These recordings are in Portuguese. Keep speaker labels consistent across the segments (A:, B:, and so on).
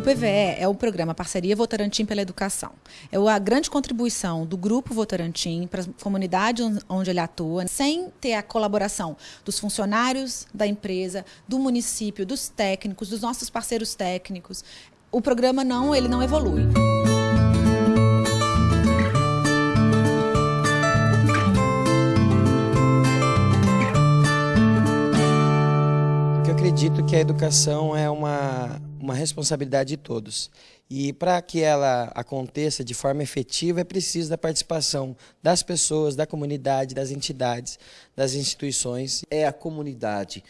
A: PVE é o programa Parceria Votorantim pela Educação. É a grande contribuição do Grupo Votorantim para a comunidade onde ele atua, sem ter a colaboração dos funcionários da empresa, do município, dos técnicos, dos nossos parceiros técnicos. O programa não, ele não evolui.
B: acredito que a educação é uma, uma responsabilidade de todos. E para que ela aconteça de forma efetiva, é preciso da participação das pessoas, da comunidade, das entidades, das instituições.
C: É a comunidade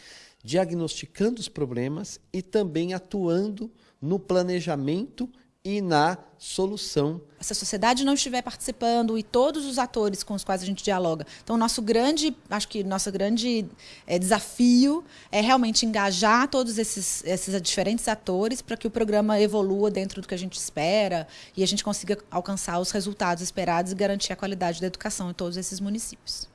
C: diagnosticando os problemas e também atuando no planejamento e na solução.
A: Se a sociedade não estiver participando e todos os atores com os quais a gente dialoga. Então, nosso grande, acho que nosso grande é, desafio é realmente engajar todos esses, esses diferentes atores para que o programa evolua dentro do que a gente espera e a gente consiga alcançar os resultados esperados e garantir a qualidade da educação em todos esses municípios.